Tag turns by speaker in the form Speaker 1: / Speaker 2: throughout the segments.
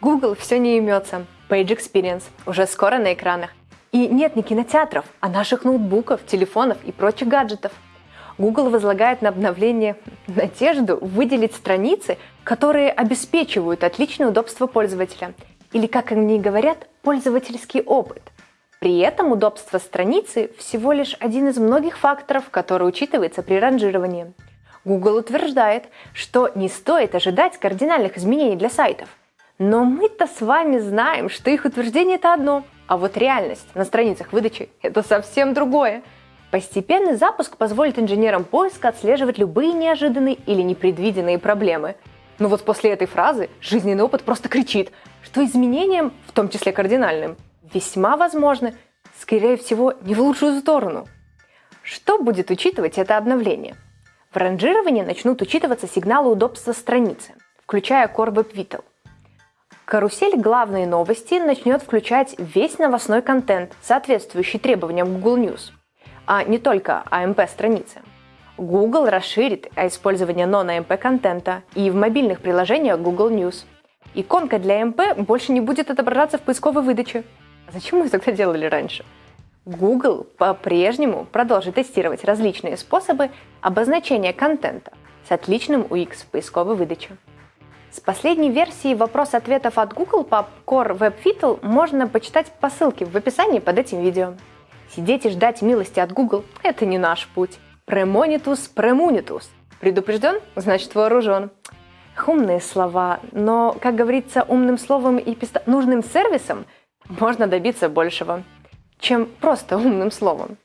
Speaker 1: Google все не имется. Page Experience уже скоро на экранах. И нет не кинотеатров, а наших ноутбуков, телефонов и прочих гаджетов. Google возлагает на обновление надежду выделить страницы, которые обеспечивают отличное удобство пользователя, или, как они говорят, пользовательский опыт. При этом удобство страницы всего лишь один из многих факторов, который учитывается при ранжировании. Google утверждает, что не стоит ожидать кардинальных изменений для сайтов. Но мы-то с вами знаем, что их утверждение это одно – а вот реальность на страницах выдачи – это совсем другое. Постепенный запуск позволит инженерам поиска отслеживать любые неожиданные или непредвиденные проблемы. Но вот после этой фразы жизненный опыт просто кричит, что изменениям, в том числе кардинальным, весьма возможны, скорее всего, не в лучшую сторону. Что будет учитывать это обновление? В ранжировании начнут учитываться сигналы удобства страницы, включая Core Web Vital – Карусель «Главные новости» начнет включать весь новостной контент, соответствующий требованиям Google News, а не только AMP-страницы. Google расширит использование non-AMP контента и в мобильных приложениях Google News. Иконка для AMP больше не будет отображаться в поисковой выдаче. А зачем мы тогда делали раньше? Google по-прежнему продолжит тестировать различные способы обозначения контента с отличным UX в поисковой выдаче. С последней версии вопрос-ответов от Google по Core Web Vital можно почитать по ссылке в описании под этим видео. Сидеть и ждать милости от Google – это не наш путь. Премонитус премунитус. Предупрежден, значит вооружен. Умные слова, но, как говорится, умным словом и писта... нужным сервисом можно добиться большего, чем просто умным словом.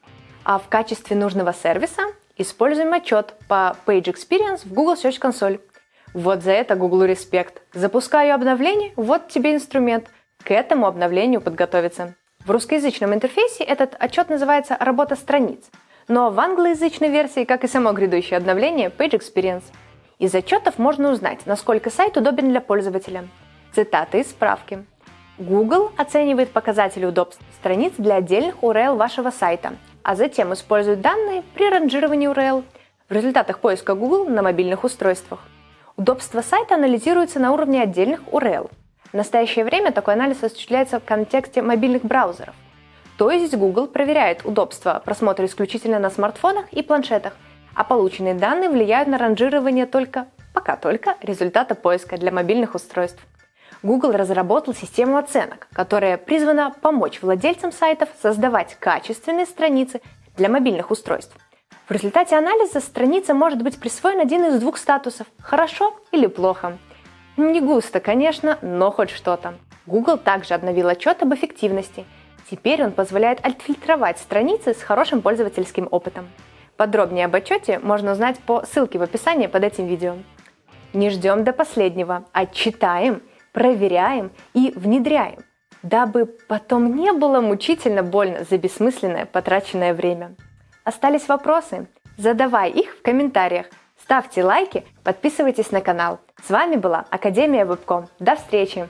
Speaker 1: А в качестве нужного сервиса используем отчет по Page Experience в Google Search Console – вот за это Google респект. Запускаю обновление, вот тебе инструмент. К этому обновлению подготовиться. В русскоязычном интерфейсе этот отчет называется «Работа страниц», но в англоязычной версии, как и само грядущее обновление, Page Experience. Из отчетов можно узнать, насколько сайт удобен для пользователя. Цитаты из справки. Google оценивает показатели удобства страниц для отдельных URL вашего сайта, а затем использует данные при ранжировании URL в результатах поиска Google на мобильных устройствах. Удобство сайта анализируется на уровне отдельных URL. В настоящее время такой анализ осуществляется в контексте мобильных браузеров. То есть Google проверяет удобство просмотра исключительно на смартфонах и планшетах, а полученные данные влияют на ранжирование только, пока только, результата поиска для мобильных устройств. Google разработал систему оценок, которая призвана помочь владельцам сайтов создавать качественные страницы для мобильных устройств – в результате анализа страница может быть присвоен один из двух статусов – хорошо или плохо. Не густо, конечно, но хоть что-то. Google также обновил отчет об эффективности. Теперь он позволяет отфильтровать страницы с хорошим пользовательским опытом. Подробнее об отчете можно узнать по ссылке в описании под этим видео. Не ждем до последнего, а читаем, проверяем и внедряем, дабы потом не было мучительно больно за бессмысленное потраченное время. Остались вопросы? Задавай их в комментариях. Ставьте лайки, подписывайтесь на канал. С вами была Академия Вебком. До встречи!